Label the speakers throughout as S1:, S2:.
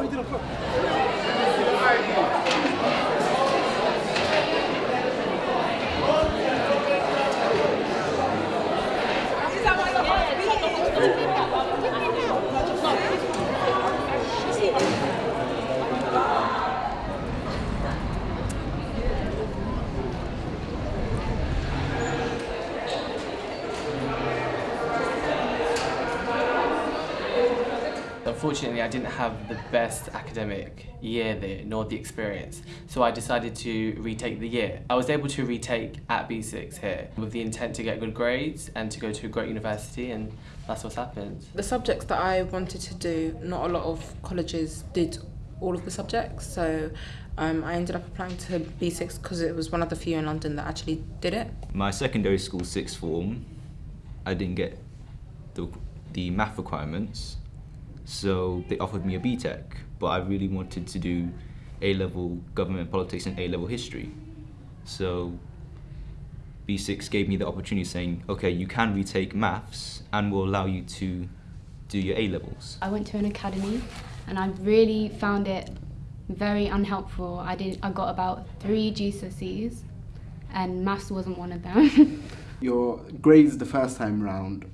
S1: 많이 들었어. Unfortunately, I didn't have the best academic year there, nor the experience, so I decided to retake the year. I was able to retake at B6 here with the intent to get good grades and to go to a great university, and that's what's happened.
S2: The subjects that I wanted to do, not a lot of colleges did all of the subjects, so um, I ended up applying to B6 because it was one of the few in London that actually did it.
S3: My secondary school sixth form, I didn't get the, the math requirements, so they offered me a BTEC, but I really wanted to do A-level government politics and A-level history. So B6 gave me the opportunity saying, okay, you can retake maths and we'll allow you to do your A-levels.
S4: I went to an academy and I really found it very unhelpful. I did I got about three GCSEs and maths wasn't one of them.
S5: Your grades the first time round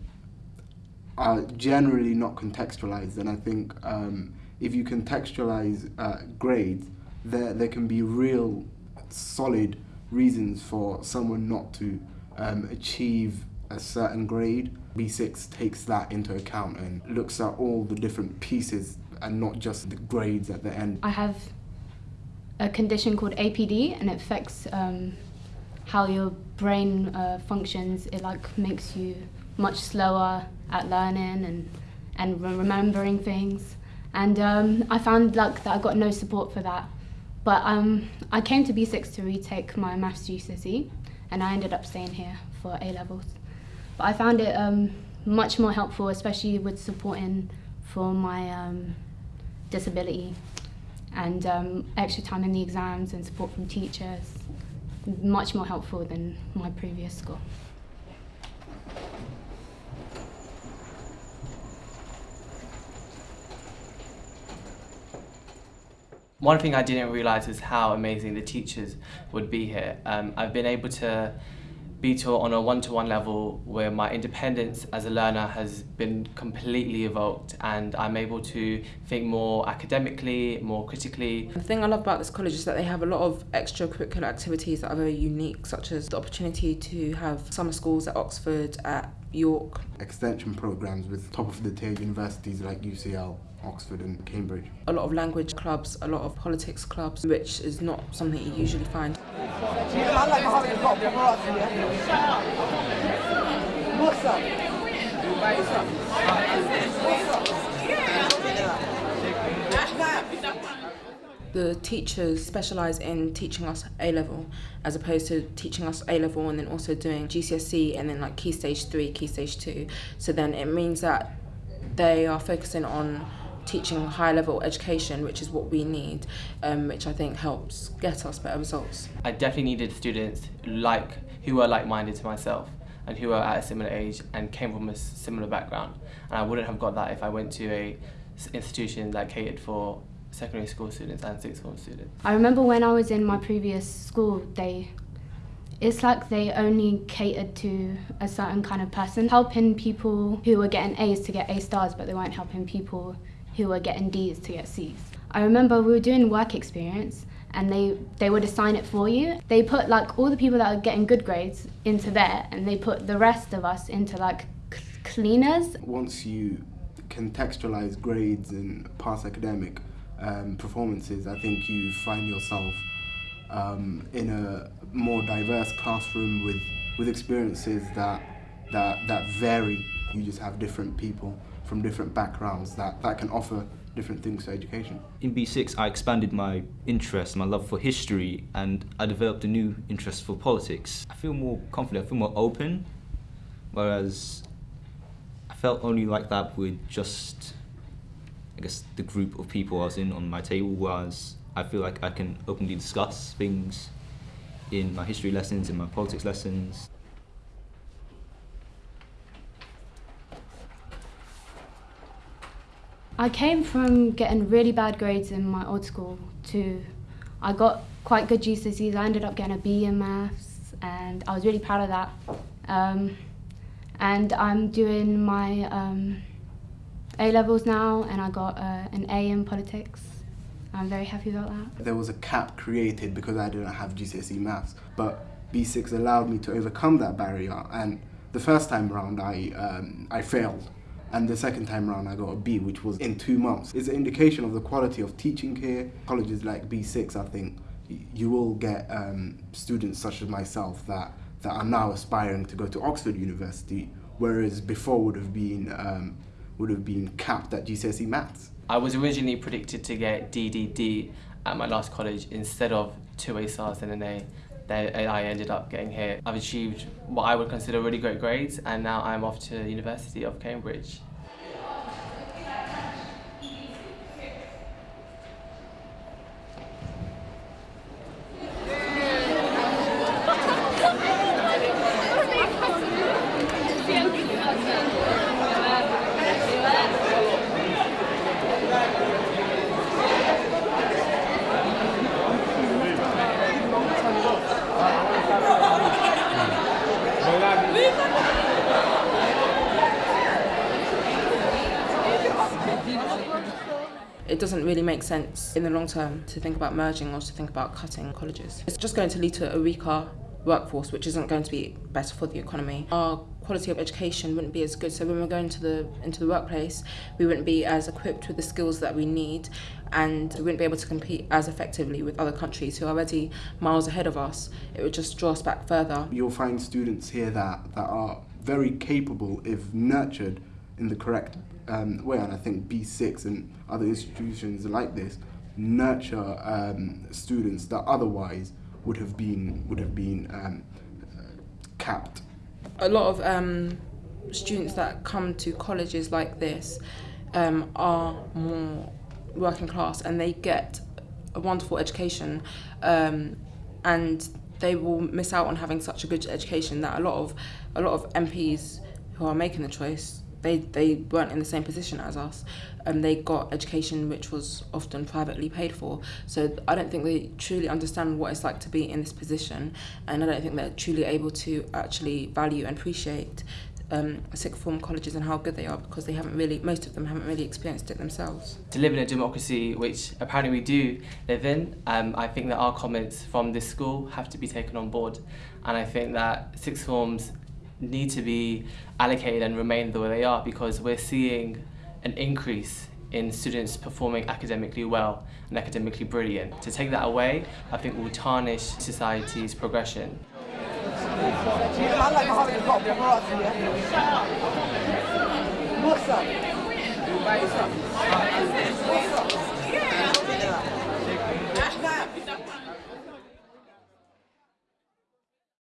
S5: are generally not contextualized, and I think um, if you contextualize uh, grades, there there can be real solid reasons for someone not to um, achieve a certain grade. B6 takes that into account and looks at all the different pieces and not just the grades at the end.
S4: I have a condition called APD and it affects um, how your brain uh, functions. It like makes you much slower at learning and, and remembering things. And um, I found luck that I got no support for that. But um, I came to B6 to retake my maths GCSE and I ended up staying here for A levels. But I found it um, much more helpful, especially with supporting for my um, disability and um, extra time in the exams and support from teachers. Much more helpful than my previous school.
S1: One thing I didn't realise is how amazing the teachers would be here. Um, I've been able to be taught on a one-to-one -one level where my independence as a learner has been completely evoked and I'm able to think more academically, more critically.
S2: The thing I love about this college is that they have a lot of extracurricular activities that are very unique, such as the opportunity to have summer schools at Oxford, at York.
S5: Extension programs with top of the tier universities like UCL. Oxford and Cambridge.
S2: A lot of language clubs, a lot of politics clubs, which is not something you usually find. The teachers specialise in teaching us A level as opposed to teaching us A level and then also doing GCSE and then like key stage three, key stage two. So then it means that they are focusing on teaching high level education, which is what we need, um, which I think helps get us better results.
S1: I definitely needed students like who are like-minded to myself and who are at a similar age and came from a similar background. And I wouldn't have got that if I went to a institution that catered for secondary school students and sixth form students.
S4: I remember when I was in my previous school, they it's like they only catered to a certain kind of person, helping people who were getting A's to get A stars, but they weren't helping people who were getting D's to get C's. I remember we were doing work experience and they, they would assign it for you. They put like all the people that are getting good grades into there and they put the rest of us into like cleaners.
S5: Once you contextualize grades and past academic um, performances, I think you find yourself um, in a more diverse classroom with, with experiences that, that, that vary. You just have different people from different backgrounds that, that can offer different things to education.
S3: In B6 I expanded my interest, my love for history and I developed a new interest for politics. I feel more confident, I feel more open, whereas I felt only like that with just, I guess, the group of people I was in on my table, was I feel like I can openly discuss things in my history lessons, in my politics lessons.
S4: I came from getting really bad grades in my old school to I got quite good GCSEs. I ended up getting a B in maths and I was really proud of that. Um, and I'm doing my um, A levels now and I got uh, an A in politics. I'm very happy about that.
S5: There was a cap created because I didn't have GCSE maths, but B6 allowed me to overcome that barrier. And the first time round, I um, I failed, and the second time round, I got a B, which was in two months. It's an indication of the quality of teaching here. Colleges like B6, I think, you will get um, students such as myself that that are now aspiring to go to Oxford University, whereas before would have been um, would have been capped at GCSE maths.
S1: I was originally predicted to get DDD at my last college instead of two A stars and an A. Then I ended up getting here. I've achieved what I would consider really great grades and now I'm off to University of Cambridge.
S2: It doesn't really make sense in the long term to think about merging or to think about cutting colleges. It's just going to lead to a weaker workforce, which isn't going to be better for the economy. Our quality of education wouldn't be as good. So when we're going to the into the workplace, we wouldn't be as equipped with the skills that we need, and we wouldn't be able to compete as effectively with other countries who are already miles ahead of us. It would just draw us back further.
S5: You'll find students here that that are very capable if nurtured in the correct um, way, and I think B6 and other institutions like this nurture um, students that otherwise would have been would have been um, capped.
S2: A lot of um, students that come to colleges like this um, are more working class, and they get a wonderful education, um, and they will miss out on having such a good education that a lot of a lot of MPs who are making the choice they they weren't in the same position as us and they got education which was often privately paid for so i don't think they truly understand what it's like to be in this position and i don't think they're truly able to actually value and appreciate um, sixth form colleges and how good they are because they haven't really, most of them haven't really experienced it themselves.
S1: To live in a democracy, which apparently we do live in, um, I think that our comments from this school have to be taken on board. And I think that sixth forms need to be allocated and remain the way they are because we're seeing an increase in students performing academically well and academically brilliant. To take that away, I think will tarnish society's progression. What's up?